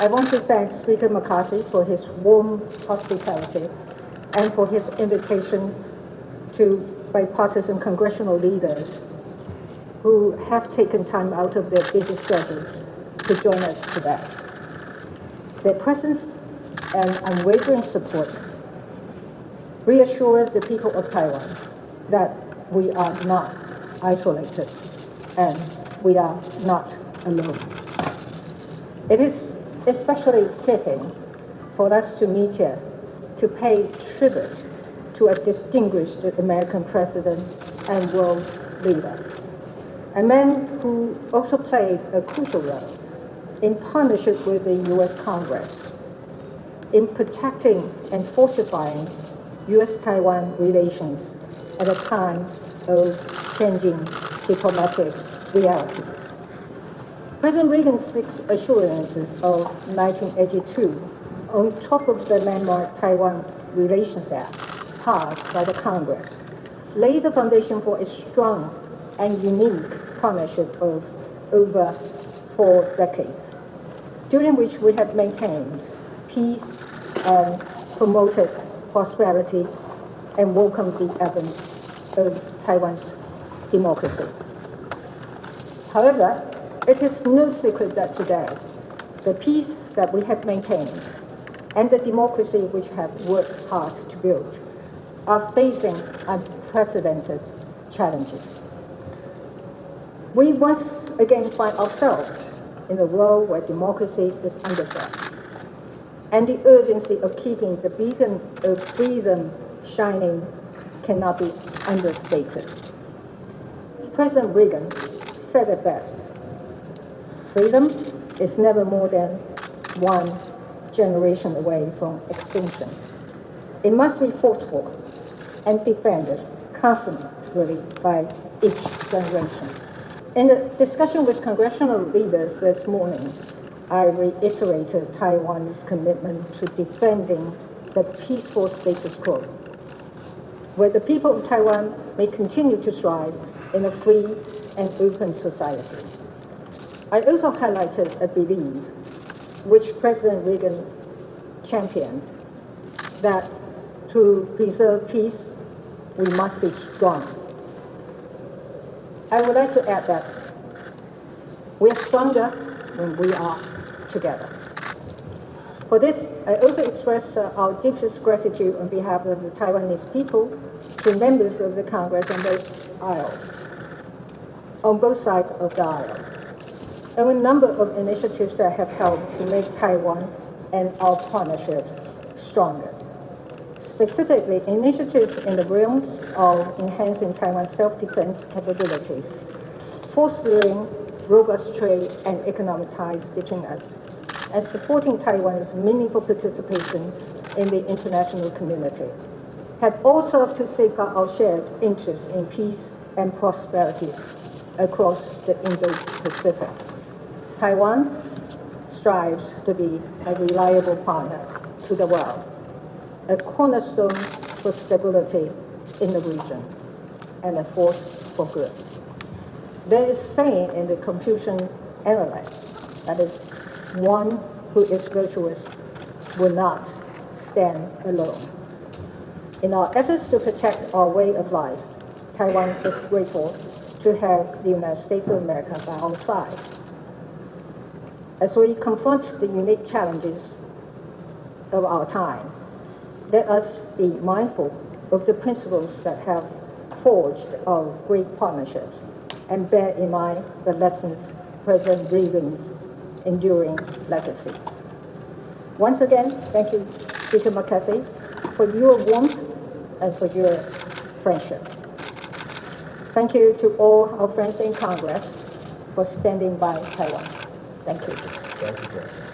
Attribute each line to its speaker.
Speaker 1: I want to thank Speaker McCarthy for his warm hospitality and for his invitation to bipartisan congressional leaders who have taken time out of their busy schedule to join us today. Their presence and unwavering support reassure the people of Taiwan that we are not isolated and we are not alone. It is especially fitting for us to meet here to pay tribute to a distinguished American president and world leader, a man who also played a crucial role in partnership with the U.S. Congress in protecting and fortifying U.S.-Taiwan relations at a time of changing diplomatic realities. President Reagan's six assurances of 1982, on top of the landmark Taiwan Relations Act passed by the Congress, laid the foundation for a strong and unique partnership of over four decades, during which we have maintained peace and promoted prosperity and welcomed the advent of Taiwan's democracy. However, it is no secret that today, the peace that we have maintained and the democracy which have worked hard to build are facing unprecedented challenges. We once again find ourselves in a world where democracy is under threat, and the urgency of keeping the beacon of freedom shining cannot be understated. President Reagan said it best, freedom is never more than one generation away from extinction. It must be fought for and defended constantly by each generation. In a discussion with congressional leaders this morning, I reiterated Taiwan's commitment to defending the peaceful status quo, where the people of Taiwan may continue to thrive in a free and open society. I also highlighted a belief which President Reagan championed that to preserve peace, we must be strong. I would like to add that we are stronger when we are together. For this, I also express uh, our deepest gratitude on behalf of the Taiwanese people to members of the Congress on both aisle on both sides of the aisle. And a number of initiatives that have helped to make Taiwan and our partnership stronger. Specifically, initiatives in the realm of enhancing Taiwan's self-defense capabilities, fostering robust trade and economic ties between us, and supporting Taiwan's meaningful participation in the international community, have all served to safeguard our shared interests in peace and prosperity across the Indo-Pacific. Taiwan strives to be a reliable partner to the world, a cornerstone for stability in the region, and a force for good. There is saying in the Confucian Analects that is, one who is virtuous will not stand alone. In our efforts to protect our way of life, Taiwan is grateful to have the United States of America by our side. As we confront the unique challenges of our time, let us be mindful of the principles that have forged our great partnerships and bear in mind the lessons President Reagan's enduring legacy. Once again, thank you, Speaker McCarthy, for your warmth and for your friendship. Thank you to all our friends in Congress for standing by Taiwan. Thank you.
Speaker 2: Thank you, Judge.